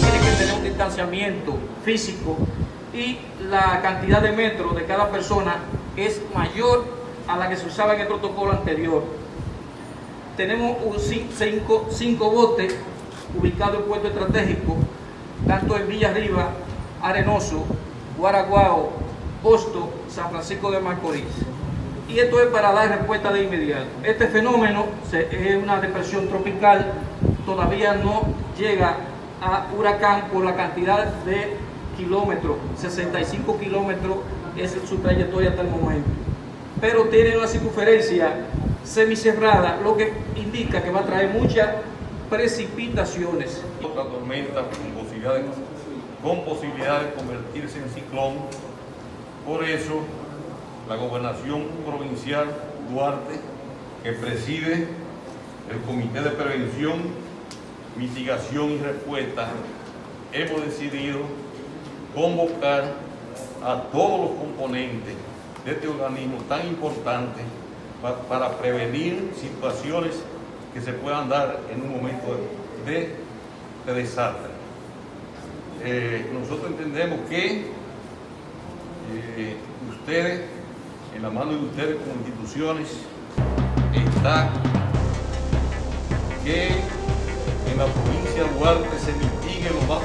tiene que tener un distanciamiento físico y la cantidad de metros de cada persona es mayor a la que se usaba en el protocolo anterior. Tenemos cinco, botes ubicados en puesto estratégico, tanto en Villa Arriba, Arenoso, Guaraguao, Posto, San Francisco de Macorís. Y esto es para dar respuesta de inmediato. Este fenómeno es una depresión tropical, todavía no llega a huracán por la cantidad de kilómetros, 65 kilómetros es su trayectoria hasta el momento. Pero tiene una circunferencia semicerrada, lo que indica que va a traer muchas precipitaciones. Otra tormenta con posibilidad, con posibilidad de convertirse en ciclón. Por eso, la gobernación provincial Duarte, que preside el Comité de Prevención, Mitigación y Respuesta, hemos decidido convocar a todos los componentes de este organismo tan importante para prevenir situaciones que se puedan dar en un momento de, desastre. Eh, nosotros entendemos que eh, ustedes, en la mano de ustedes como instituciones, está que en la provincia de Duarte se mitigue lo más